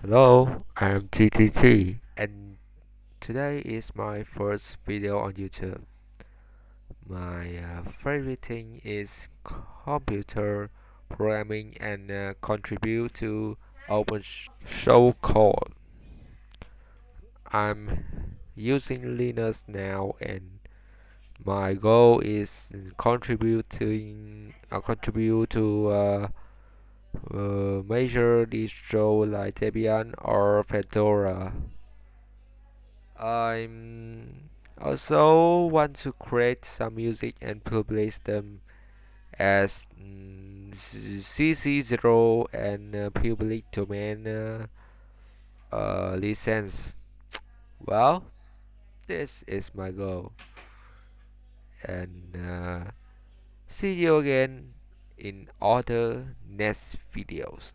Hello, I'm TTT, and today is my first video on YouTube. My uh, favorite thing is computer programming and uh, contribute to open source code. I'm using Linux now, and my goal is contributing uh, contribute to uh, uh, major distro like Debian or Fedora. I also want to create some music and publish them as mm, CC0 and uh, public domain uh, uh, license. Well, this is my goal, and uh, see you again in other next videos.